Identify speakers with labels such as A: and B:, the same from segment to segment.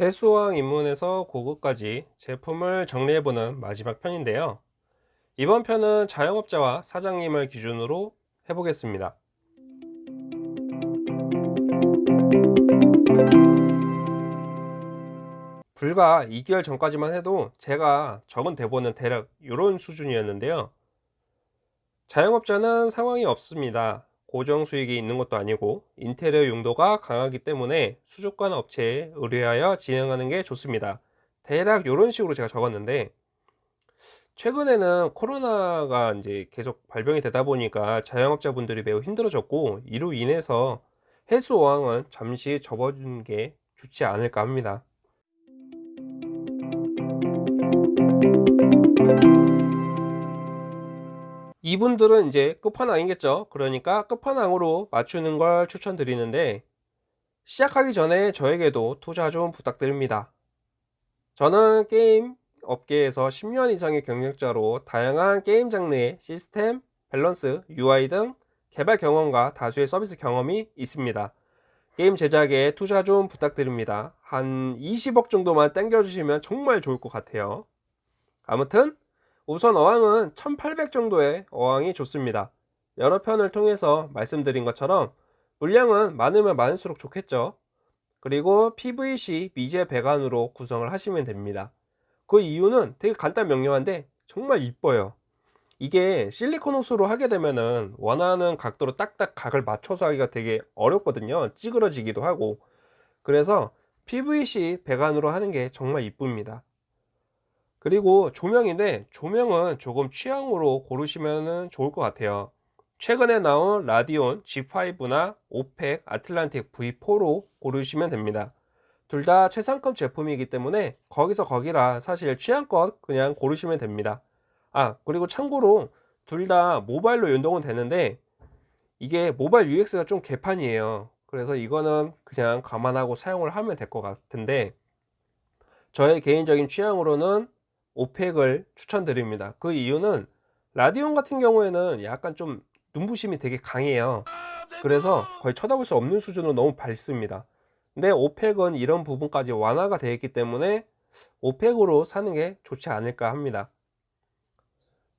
A: 해수왕 입문에서 고급까지 제품을 정리해보는 마지막 편인데요. 이번 편은 자영업자와 사장님을 기준으로 해보겠습니다. 불과 2개월 전까지만 해도 제가 적은 대본은 대략 이런 수준이었는데요. 자영업자는 상황이 없습니다. 고정 수익이 있는 것도 아니고 인테리어 용도가 강하기 때문에 수족관 업체에 의뢰하여 진행하는 게 좋습니다. 대략 이런 식으로 제가 적었는데 최근에는 코로나가 이제 계속 발병이 되다 보니까 자영업자분들이 매우 힘들어졌고 이로 인해서 해수 어항은 잠시 접어준 게 좋지 않을까 합니다. 이분들은 이제 끝판왕이겠죠. 그러니까 끝판왕으로 맞추는 걸 추천드리는데 시작하기 전에 저에게도 투자 좀 부탁드립니다. 저는 게임 업계에서 10년 이상의 경력자로 다양한 게임 장르의 시스템, 밸런스, UI 등 개발 경험과 다수의 서비스 경험이 있습니다. 게임 제작에 투자 좀 부탁드립니다. 한 20억 정도만 땡겨주시면 정말 좋을 것 같아요. 아무튼 우선 어항은 1800 정도의 어항이 좋습니다. 여러 편을 통해서 말씀드린 것처럼 물량은 많으면 많을수록 좋겠죠. 그리고 PVC 미제 배관으로 구성을 하시면 됩니다. 그 이유는 되게 간단 명료한데 정말 이뻐요. 이게 실리콘 호스로 하게 되면은 원하는 각도로 딱딱 각을 맞춰서 하기가 되게 어렵거든요. 찌그러지기도 하고. 그래서 PVC 배관으로 하는 게 정말 이쁩니다. 그리고 조명인데 조명은 조금 취향으로 고르시면 좋을 것 같아요. 최근에 나온 라디온 G5나 오펙 아틀란틱 V4로 고르시면 됩니다. 둘 다 최상급 제품이기 때문에 거기서 거기라 사실 취향껏 그냥 고르시면 됩니다. 아 그리고 참고로 둘 다 모바일로 연동은 되는데 이게 모바일 UX가 좀 개판이에요. 그래서 이거는 그냥 감안하고 사용을 하면 될 것 같은데 저의 개인적인 취향으로는 오펙을 추천드립니다. 그 이유는 라디온 같은 경우에는 약간 좀 눈부심이 되게 강해요. 그래서 거의 쳐다볼 수 없는 수준으로 너무 밝습니다. 근데 오펙은 이런 부분까지 완화가 되어 있기 때문에 오펙으로 사는 게 좋지 않을까 합니다.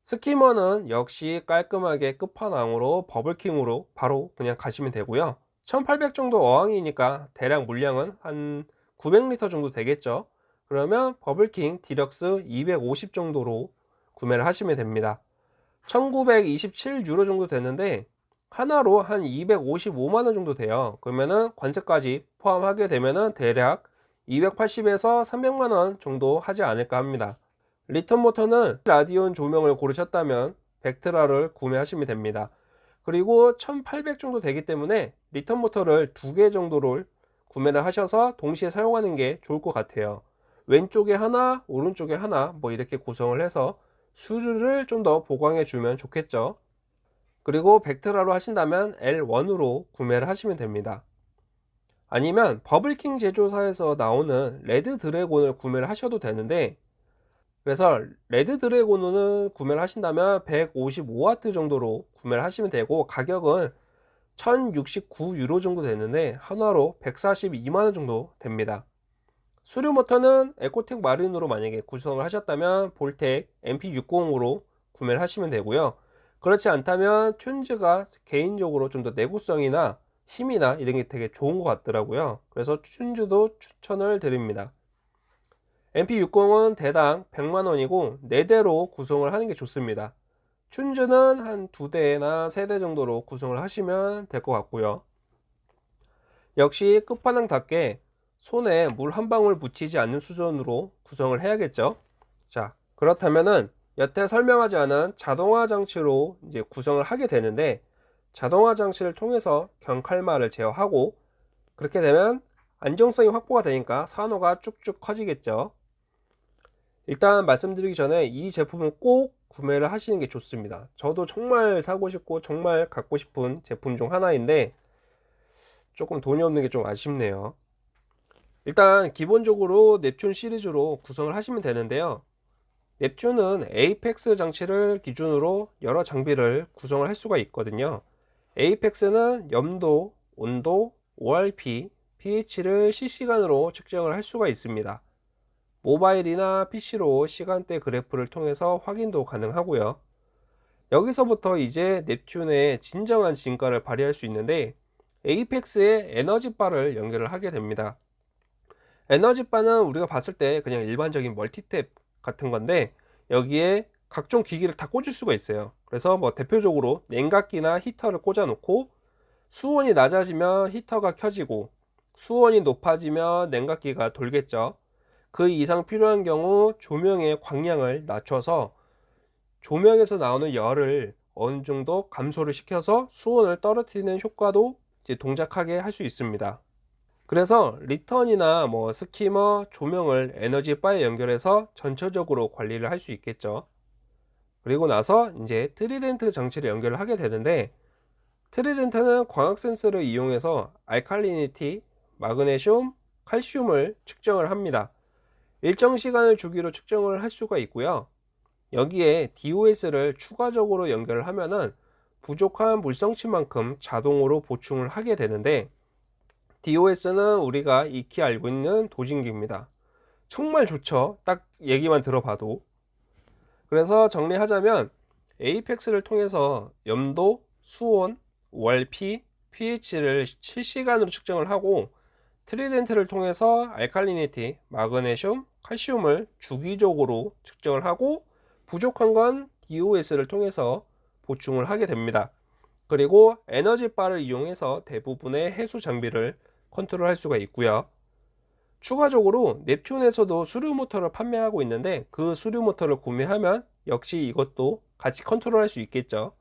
A: 스키머는 역시 깔끔하게 끝판왕으로 버블킹으로 바로 그냥 가시면 되고요. 1800 정도 어항이니까 대략 물량은 한 900리터 정도 되겠죠 그러면 Bubble King Deluxe 250 정도로 구매를 하시면 됩니다. 1927 유로 정도 되는데 하나로 한 255만원 정도 돼요. 그러면은 관세까지 포함하게 되면은 대략 280에서 300만원 정도 하지 않을까 합니다. return 모터는 Radion 조명을 고르셨다면 Vectra를 구매하시면 됩니다. 그리고 1800 정도 되기 때문에 return 모터를 두 개 정도를 구매를 하셔서 동시에 사용하는 게 좋을 것 같아요 왼쪽에 하나 오른쪽에 하나 뭐 이렇게 구성을 해서 수류를 좀 더 보강해 주면 좋겠죠. 그리고 Vectra로 하신다면 L1으로 구매를 하시면 됩니다. 아니면 Bubble King 제조사에서 나오는 Red Dragon을 구매를 하셔도 되는데 그래서 Red Dragon을 구매를 하신다면 155W 정도로 구매를 하시면 되고 가격은 1069유로 정도 되는데 한화로 142만원 정도 됩니다 수류 모터는 에코텍 마린으로 만약에 구성을 하셨다면 볼텍 MP690으로 구매를 하시면 되고요. 그렇지 않다면 튠즈가 개인적으로 좀 더 내구성이나 힘이나 이런 게 되게 좋은 것 같더라고요. 그래서 튠즈도 추천을 드립니다. MP60은 대당 100만원이고 4대로 구성을 하는 게 좋습니다. 튠즈는 한 2대나 3대 정도로 구성을 하시면 될 것 같고요. 역시 끝판왕답게 손에 물 한 방울 묻히지 않는 수준으로 구성을 해야겠죠? 자 그렇다면은 여태 설명하지 않은 자동화 장치로 이제 구성을 하게 되는데 자동화 장치를 통해서 경칼마를 제어하고 그렇게 되면 안정성이 확보가 되니까 산호가 쭉쭉 커지겠죠. 일단 말씀드리기 전에 이 제품은 꼭 구매를 하시는 게 좋습니다. 저도 정말 사고 싶고 정말 갖고 싶은 제품 중 하나인데 조금 돈이 없는 게 좀 아쉽네요 일단 기본적으로 넵튠 시리즈로 구성을 하시면 되는데요 넵튠은 에이펙스 장치를 기준으로 여러 장비를 구성을 할 수가 있거든요 에이펙스는 염도, 온도, ORP, pH를 실시간으로 측정을 할 수가 있습니다. 모바일이나 PC로 시간대 그래프를 통해서 확인도 가능하고요. 여기서부터 이제 넵튠의 진정한 진가를 발휘할 수 있는데 에이펙스의 에너지바를 연결을 하게 됩니다. 에너지바는 우리가 봤을 때 그냥 일반적인 멀티탭 같은 건데 여기에 각종 기기를 다 꽂을 수가 있어요. 그래서 뭐 대표적으로 냉각기나 히터를 꽂아 놓고 수온이 낮아지면 히터가 켜지고 수온이 높아지면 냉각기가 돌겠죠. 그 이상 필요한 경우 조명의 광량을 낮춰서 조명에서 나오는 열을 어느 정도 감소를 시켜서 수온을 떨어뜨리는 효과도 동작하게 할 수 있습니다. 그래서 return이나 뭐 skimmer, 조명을 에너지 바에 연결해서 전체적으로 관리를 할 수 있겠죠. 그리고 나서 이제 Trident 장치를 연결을 하게 되는데 Trident는 광학 센서를 이용해서 alkalinity, 마그네슘, 칼슘을 측정을 합니다. 일정 시간을 주기로 측정을 할 수가 있고요. 여기에 DOS를 추가적으로 연결을 하면은 부족한 물성치만큼 자동으로 보충을 하게 되는데 DOS는 우리가 익히 알고 있는 dosing기입니다. 정말 좋죠. 딱 얘기만 들어봐도. 그래서 정리하자면 에이펙스를 통해서 염도, 수온, 월피, pH를 실시간으로 측정을 하고 트리덴트를 통해서 알칼리니티, 마그네슘, 칼슘을 주기적으로 측정을 하고 부족한 건 DOS를 통해서 보충을 하게 됩니다. 그리고 에너지바를 이용해서 대부분의 해수 장비를 컨트롤할 수가 있고요. 추가적으로 넵튠에서도 수류 모터를 판매하고 있는데 그 수류 모터를 구매하면 역시 이것도 같이 컨트롤할 수 있겠죠.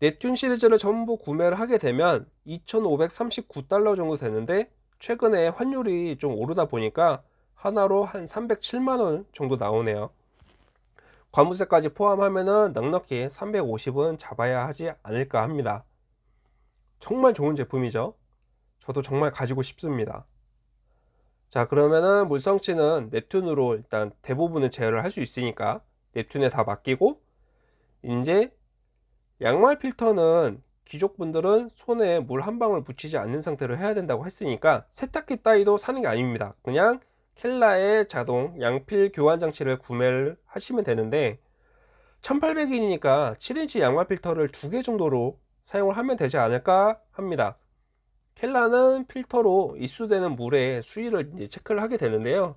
A: 넵튠 시리즈를 전부 구매를 하게 되면 2,539달러 정도 되는데 최근에 환율이 좀 오르다 보니까 하나로 한 307만원 정도 나오네요. 관무세까지 포함하면은 넉넉히 350은 잡아야 하지 않을까 합니다. 정말 좋은 제품이죠. 저도 정말 가지고 싶습니다. 자 그러면은 물성치는 넵튠으로 일단 대부분을 제어를 할 수 있으니까 넵튠에 다 맡기고 이제 양말 필터는 귀족분들은 손에 물 한 방울 묻히지 않는 상태로 해야 된다고 했으니까 세탁기 따위도 사는 게 아닙니다 그냥 켈라의 자동 양필 교환 장치를 구매를 하시면 되는데 1800원이니까 7인치 양말 필터를 두 개 정도로 사용을 하면 되지 않을까 합니다 켈라는 필터로 입수되는 물의 수위를 이제 체크를 하게 되는데요.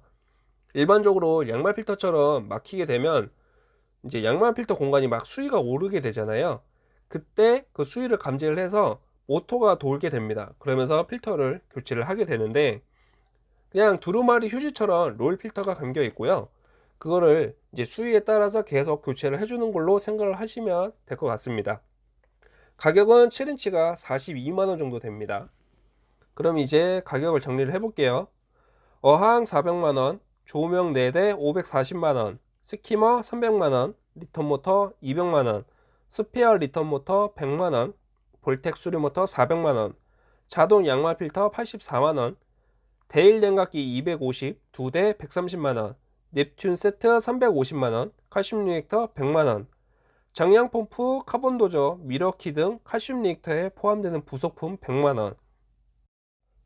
A: 일반적으로 양말 필터처럼 막히게 되면 이제 양말 필터 공간이 막 수위가 오르게 되잖아요. 그때 그 수위를 감지를 해서 모터가 돌게 됩니다. 그러면서 필터를 교체를 하게 되는데 그냥 두루마리 휴지처럼 롤 필터가 감겨 있고요. 그거를 이제 수위에 따라서 계속 교체를 해주는 걸로 생각을 하시면 될 것 같습니다. 가격은 7인치가 42만원 정도 됩니다 그럼 이제 가격을 정리를 해 볼게요. 어항 400만원 조명 4대 540만원 skimmer 300만원 return 모터 200만원 스페어 return 모터 100만원 Vortech 수류 모터 400만원 자동 양말 필터 84만원 대일 냉각기 250 2대 130만원 Neptune 세트 350만원 칼슘 reactor 100만원 정량 펌프 carbon doser 미러키 등 칼슘 reactor에 포함되는 부속품 100만원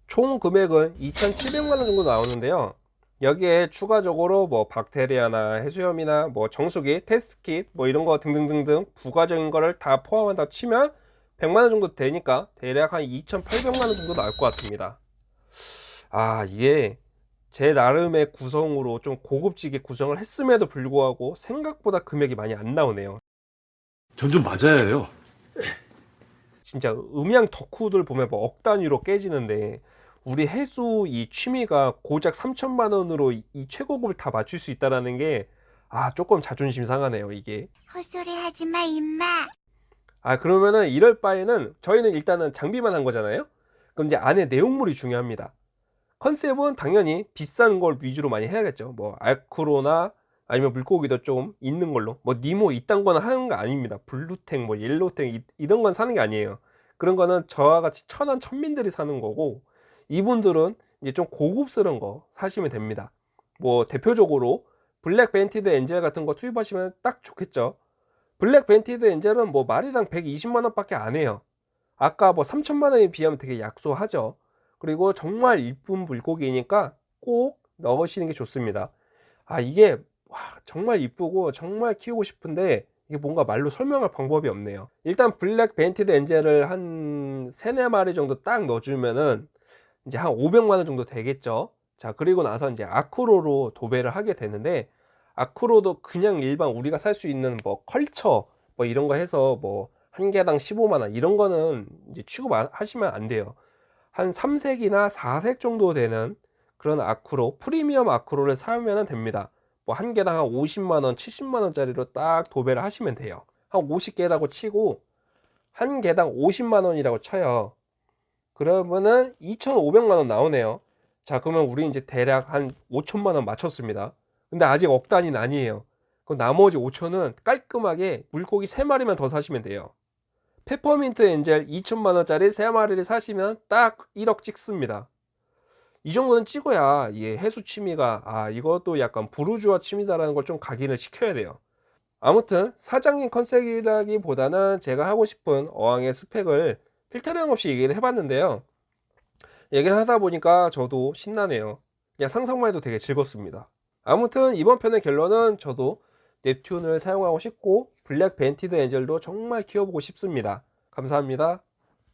A: 총 금액은 2,700만원 정도 나오는데요. 여기에 추가적으로 뭐 박테리아나 해수염이나 뭐 정수기, test kit 뭐 이런 거 등등등등 부가적인 거를 다 포함한다 치면 100만원 정도 되니까 대략 한 2,800만원 정도 나올 것 같습니다. 아 이게 제 나름의 구성으로 좀 고급지게 구성을 했음에도 불구하고 생각보다 금액이 많이 안 나오네요.
B: 전 좀 맞아야 해요.
A: 진짜 음양 덕후들 보면 뭐 억 단위로 깨지는데 우리 해수 이 취미가 고작 3천만 원으로 이- 이 최고급을 다 맞출 수 있다라는 게 아 조금 자존심 상하네요 이게.
C: 헛소리 하지 마, 임마.
A: 아 그러면은 이럴 바에는 저희는 일단은 장비만 한 거잖아요? 그럼 이제 안에 내용물이 중요합니다. 컨셉은 당연히 비싼 걸 위주로 많이 해야겠죠. 뭐 acro나 아니면 물고기도 좀 있는 걸로. 뭐 니모 이딴 거는 하는 거 아닙니다. blue tang 뭐 yellow tang 이- 이런 건 사는 게 아니에요. 그런 거는 저와 같이 천한 천민들이 사는 거고 이분들은 이제 좀 고급스러운 거 사시면 됩니다 뭐 대표적으로 black banded angel 같은 거 투입하시면 딱 좋겠죠 black banded angel은 뭐 마리당 120만 원 밖에 안 해요. 아까 뭐 3천만 원에 비하면 되게 약소하죠. 그리고 정말 이쁜 물고기니까 꼭 넣으시는 게 좋습니다. 아, 이게 와, 정말 이쁘고 정말 키우고 싶은데 이게 뭔가 말로 설명할 방법이 없네요. 일단 black banded angel을 한 3, 4마리 정도 딱 넣어주면은 이제 한 500만 원 정도 되겠죠. 자, 그리고 나서 이제 acro로 도배를 하게 되는데 acro도 그냥 일반 우리가 살 수 있는 뭐 culture 뭐 이런 거 해서 뭐 한 개당 15만 원 이런 거는 이제 취급하시면 안 돼요. 한 3색이나 4색 정도 되는 그런 아쿠로 프리미엄 아쿠로를 사면 됩니다. 뭐 한 개당 한 50만 원, 70만 원짜리로 딱 도배를 하시면 돼요. 한 50개라고 치고 한 개당 50만 원이라고 쳐요. 그러면은 2,500만 원 나오네요. 자, 그러면 우리 이제 대략 한 5천만 원 맞췄습니다. 근데 아직 억 단위는 아니에요. 그 나머지 5천은 깔끔하게 물고기 3마리만 더 사시면 돼요. 페퍼민트 엔젤 2천만 원짜리 3마리를 사시면 딱 1억 찍습니다. 이 정도는 찍어야 이게 해수 취미가 아 이것도 약간 부르주아 취미다라는 걸 좀 각인을 시켜야 돼요. 아무튼 사장님 컨셉이라기보다는 제가 하고 싶은 어항의 스펙을 필터링 없이 얘기를 해봤는데요. 얘기를 하다 보니까 저도 신나네요. 그냥 상상만 해도 되게 즐겁습니다. 아무튼 이번 편의 결론은 저도 넵튠을 사용하고 싶고 블랙 벤티드 엔젤도 정말 키워보고 싶습니다. 감사합니다.